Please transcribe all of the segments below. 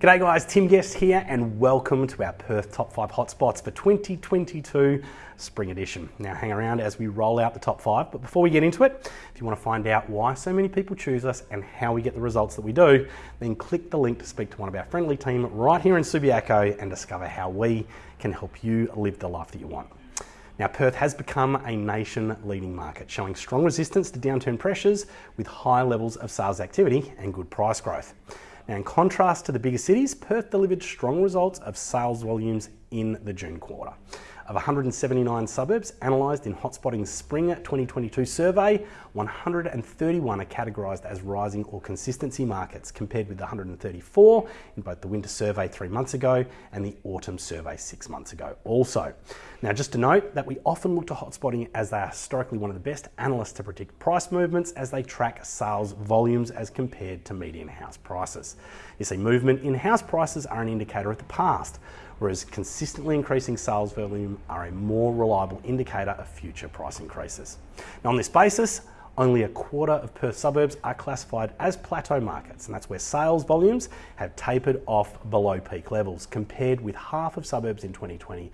G'day guys, Tim Guest here and welcome to our Perth Top 5 Hotspots for 2022 Spring Edition. Now hang around as we roll out the top 5, but before we get into it, if you want to find out why so many people choose us and how we get the results that we do, then click the link to speak to one of our friendly team right here in Subiaco and discover how we can help you live the life that you want. Now, Perth has become a nation leading market, showing strong resistance to downturn pressures with high levels of sales activity and good price growth. Now, in contrast to the bigger cities, Perth delivered strong results of sales volumes in the June quarter. Of 179 suburbs analysed in Hotspotting's Spring 2022 survey, 131 are categorised as rising or consistency markets, compared with 134 in both the winter survey three months ago and the autumn survey six months ago also. Now, just to note that we often look to Hotspotting as they are historically one of the best analysts to predict price movements as they track sales volumes as compared to median house prices. You see, movement in house prices are an indicator of the past, whereas consistently increasing sales volume are a more reliable indicator of future price increases. Now, on this basis, only a quarter of Perth suburbs are classified as plateau markets, and that's where sales volumes have tapered off below peak levels, compared with half of suburbs in 2020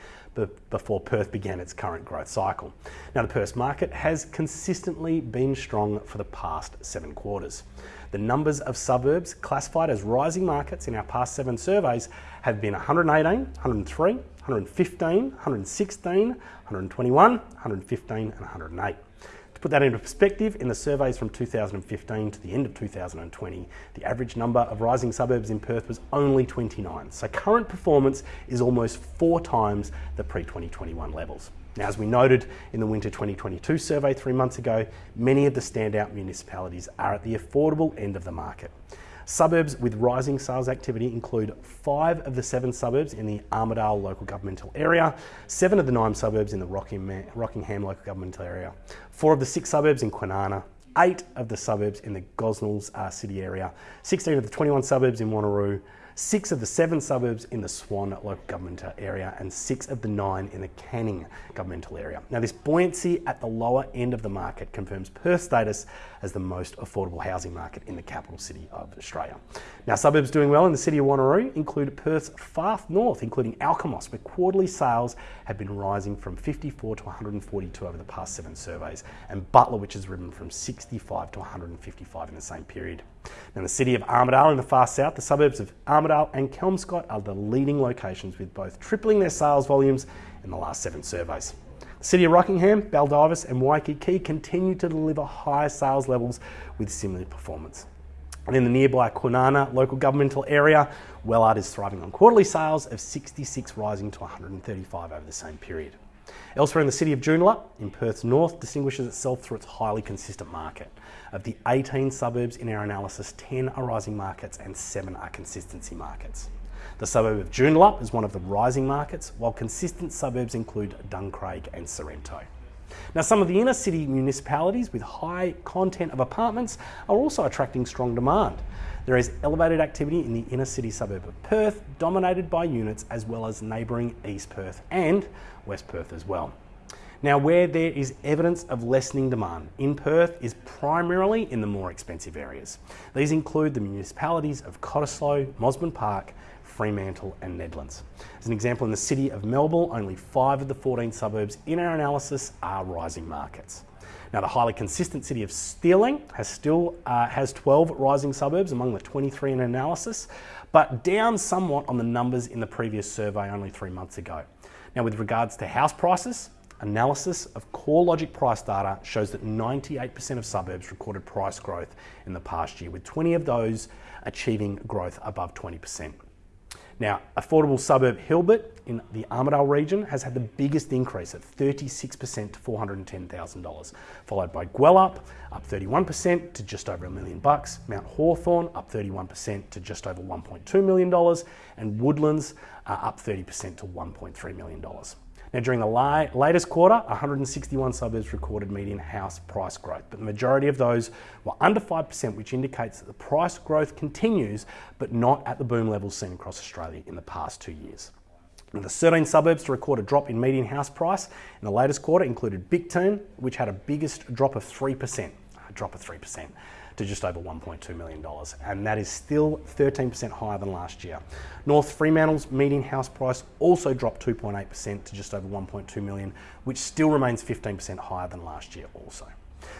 before Perth began its current growth cycle. Now, the Perth market has consistently been strong for the past seven quarters. The numbers of suburbs classified as rising markets in our past seven surveys have been 118, 103, 115, 116, 121, 115, and 108. Put that into perspective, in the surveys from 2015 to the end of 2020, the average number of rising suburbs in Perth was only 29. So current performance is almost four times the pre-2021 levels. Now, as we noted in the winter 2022 survey three months ago, many of the standout municipalities are at the affordable end of the market. Suburbs with rising sales activity include five of the seven suburbs in the Armadale local governmental area, seven of the nine suburbs in the Rockingham local governmental area, four of the six suburbs in Kwinana, eight of the suburbs in the Gosnells uh, city area, 16 of the 21 suburbs in Wanneroo, six of the seven suburbs in the Swan local government area, and six of the nine in the Canning governmental area. Now, this buoyancy at the lower end of the market confirms Perth's status as the most affordable housing market in the capital city of Australia. Now, suburbs doing well in the city of Wanneroo include Perth's far north, including Alkimos, where quarterly sales have been rising from 54 to 142 over the past seven surveys, and Butler, which has risen from 65 to 155 in the same period. Now, the city of Armadale in the far south, the suburbs of Armadale and Kelmscott are the leading locations with both tripling their sales volumes in the last seven surveys. The city of Rockingham, Baldivis and Waikiki continue to deliver high sales levels with similar performance. And in the nearby Kwinana local governmental area, Wellard is thriving on quarterly sales of 66 rising to 135 over the same period. Elsewhere in the city of Joondalup, in Perth's north, distinguishes itself through its highly consistent market. Of the 18 suburbs in our analysis, 10 are rising markets and 7 are consistency markets. The suburb of Joondalup is one of the rising markets, while consistent suburbs include Duncraig and Sorrento. Now, some of the inner city municipalities with high content of apartments are also attracting strong demand. There is elevated activity in the inner city suburb of Perth, dominated by units as well as neighbouring East Perth and West Perth as well. Now, where there is evidence of lessening demand in Perth is primarily in the more expensive areas. These include the municipalities of Cottesloe, Mosman Park, Fremantle and Nedlands. As an example, in the city of Melbourne, only five of the 14 suburbs in our analysis are rising markets. Now, the highly consistent city of Stirling has still uh, has 12 rising suburbs among the 23 in analysis, but down somewhat on the numbers in the previous survey only three months ago. Now, with regards to house prices, analysis of CoreLogic price data shows that 98% of suburbs recorded price growth in the past year, with 20 of those achieving growth above 20%. Now, affordable suburb Hilbert in the Armadale region has had the biggest increase at 36% to $410,000, followed by Gwelup up 31% to just over a million bucks, Mount Hawthorn up 31% to just over $1.2 million, and Woodlands uh, up 30% to $1.3 million. Now, during the la latest quarter, 161 suburbs recorded median house price growth, but the majority of those were under 5%, which indicates that the price growth continues, but not at the boom levels seen across Australia in the past two years. Now, the 13 suburbs to record a drop in median house price in the latest quarter included Bicton, which had a biggest drop of 3%, a drop of 3%. To just over $1.2 million, and that is still 13% higher than last year. North Fremantle's median house price also dropped 2.8% to just over 1.2 million, which still remains 15% higher than last year also.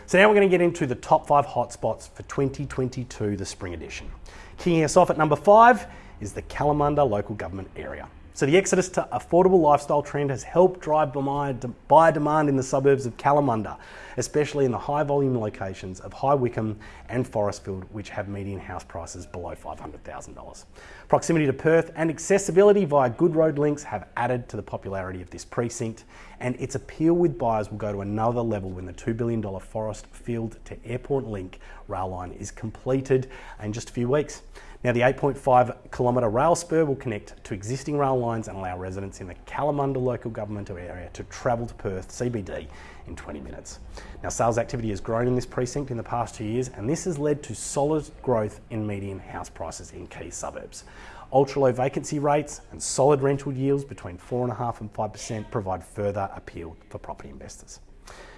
So now we're going to get into the top five hotspots for 2022, the spring edition. Kicking us off at number five is the Kalamunda local government area. So the exodus to affordable lifestyle trend has helped drive buyer demand in the suburbs of Kalamunda, especially in the high volume locations of High Wycombe and Forestfield, which have median house prices below $500,000. Proximity to Perth and accessibility via good road links have added to the popularity of this precinct, and its appeal with buyers will go to another level when the $2 billion Forestfield to Airport Link rail line is completed in just a few weeks. Now, the 8.5 kilometre rail spur will connect to existing rail lines and allow residents in the Kalamunda local government area to travel to Perth CBD in 20 minutes. Now, sales activity has grown in this precinct in the past two years, and this has led to solid growth in median house prices in key suburbs. Ultra low vacancy rates and solid rental yields between 4.5 and 5% provide further appeal for property investors.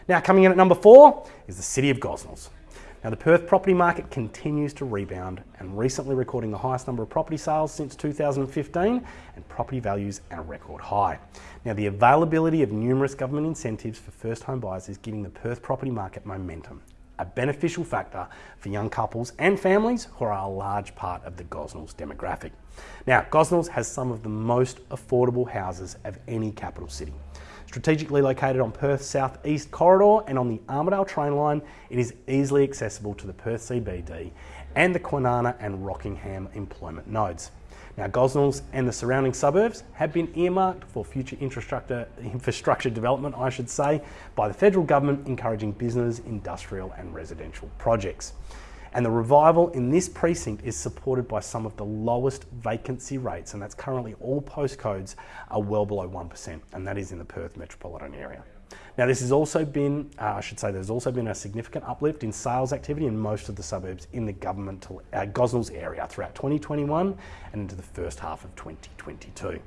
Now, coming in at number four is the city of Gosnells. Now, the Perth property market continues to rebound and recently recording the highest number of property sales since 2015 and property values at a record high. Now, the availability of numerous government incentives for first home buyers is giving the Perth property market momentum, a beneficial factor for young couples and families who are a large part of the Gosnells demographic. Now, Gosnells has some of the most affordable houses of any capital city. Strategically located on Perth's southeast corridor and on the Armadale train line, it is easily accessible to the Perth CBD and the Kwinana and Rockingham employment nodes. Now, Gosnells and the surrounding suburbs have been earmarked for future infrastructure, infrastructure development, I should say, by the federal government encouraging business, industrial and residential projects. And the revival in this precinct is supported by some of the lowest vacancy rates, and that's currently all postcodes are well below 1%, and that is in the Perth metropolitan area. Now, this has also been, uh, I should say, there's also been a significant uplift in sales activity in most of the suburbs in the governmental uh, Gosnells area throughout 2021 and into the first half of 2022.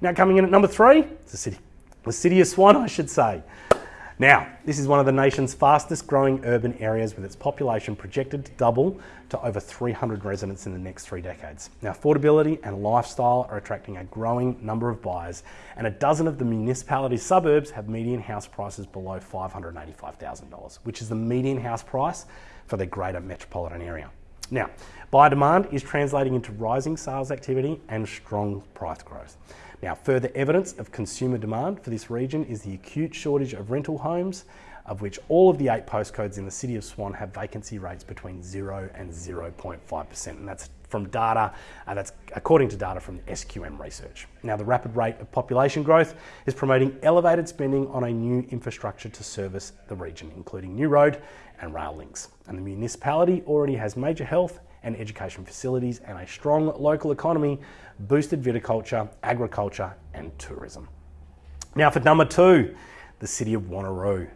Now, coming in at number three, the city, the city of Swan, I should say. Now, this is one of the nation's fastest growing urban areas with its population projected to double to over 300 residents in the next three decades. Now, affordability and lifestyle are attracting a growing number of buyers, and a dozen of the municipality's suburbs have median house prices below $585,000, which is the median house price for the greater metropolitan area. Now, buyer demand is translating into rising sales activity and strong price growth. Now, further evidence of consumer demand for this region is the acute shortage of rental homes, of which all of the eight postcodes in the city of Swan have vacancy rates between 0 and 0.5%. And that's from data, uh, that's according to data from SQM research. Now, the rapid rate of population growth is promoting elevated spending on a new infrastructure to service the region, including new road and rail links. And the municipality already has major health and education facilities and a strong local economy, boosted viticulture, agriculture, and tourism. Now, for number two, the city of Wanneroo.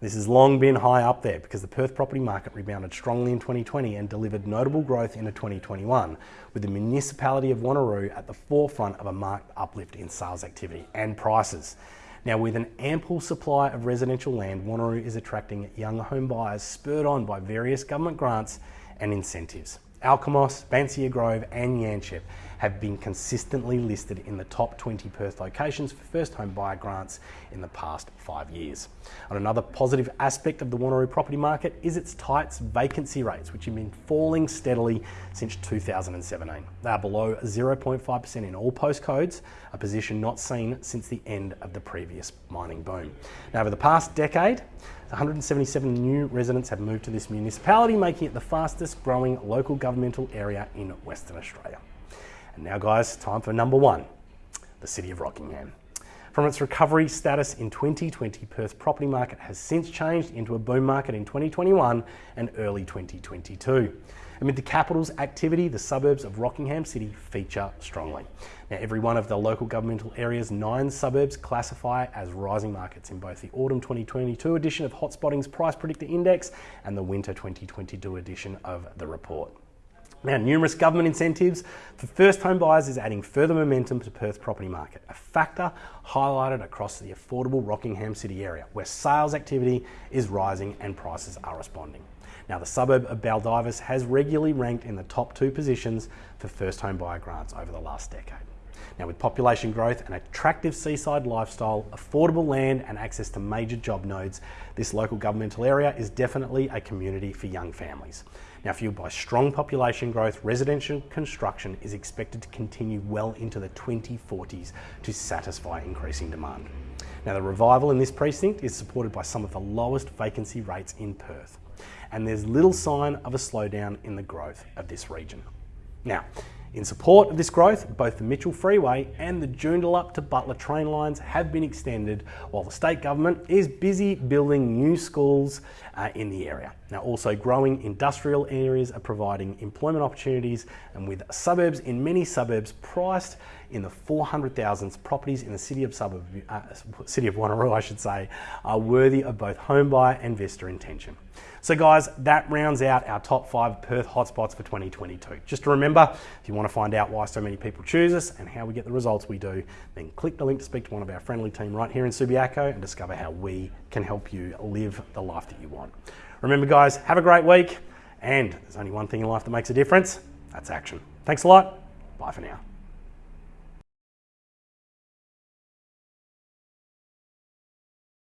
This has long been high up there because the Perth property market rebounded strongly in 2020 and delivered notable growth into 2021, with the municipality of Wanneroo at the forefront of a marked uplift in sales activity and prices. Now, with an ample supply of residential land, Wanneroo is attracting young home buyers spurred on by various government grants and incentives. Alkimos, Banksia Grove, and Yanchep have been consistently listed in the top 20 Perth locations for first home buyer grants in the past five years. And another positive aspect of the Wanneroo property market is its tight vacancy rates, which have been falling steadily since 2017. They are below 0.5% in all postcodes, a position not seen since the end of the previous mining boom. Now, over the past decade, 177 new residents have moved to this municipality, making it the fastest growing local governmental area in Western Australia. And now, guys, time for number one the City of Rockingham. From its recovery status in 2020, Perth's property market has since changed into a boom market in 2021 and early 2022. Amid the capital's activity, the suburbs of Rockingham City feature strongly. Now, every one of the local governmental area's nine suburbs classify as rising markets in both the autumn 2022 edition of Hotspotting's Price Predictor Index and the winter 2022 edition of the report. Now, numerous government incentives for first home buyers is adding further momentum to Perth property market, a factor highlighted across the affordable Rockingham City area, where sales activity is rising and prices are responding. Now, the suburb of Baldivis has regularly ranked in the top two positions for first home buyer grants over the last decade. Now, with population growth, an attractive seaside lifestyle, affordable land, and access to major job nodes, this local governmental area is definitely a community for young families. Now, fueled by strong population growth, residential construction is expected to continue well into the 2040s to satisfy increasing demand. Now, the revival in this precinct is supported by some of the lowest vacancy rates in Perth, and there's little sign of a slowdown in the growth of this region. Now, in support of this growth, both the Mitchell Freeway and the Joondalup to Butler train lines have been extended, while the state government is busy building new schools uh, in the area. Now, also growing industrial areas are providing employment opportunities, and with suburbs in many suburbs priced in the 400,000s, properties in the city of suburb, uh, city of Wanneroo, I should say, are worthy of both home buyer and investor intention. So, guys, that rounds out our top five Perth hotspots for 2022. Just to remember, if you want to find out why so many people choose us and how we get the results we do, then click the link to speak to one of our friendly team right here in Subiaco and discover how we can help you live the life that you want. Remember, guys, have a great week. And there's only one thing in life that makes a difference that's action. Thanks a lot. Bye for now.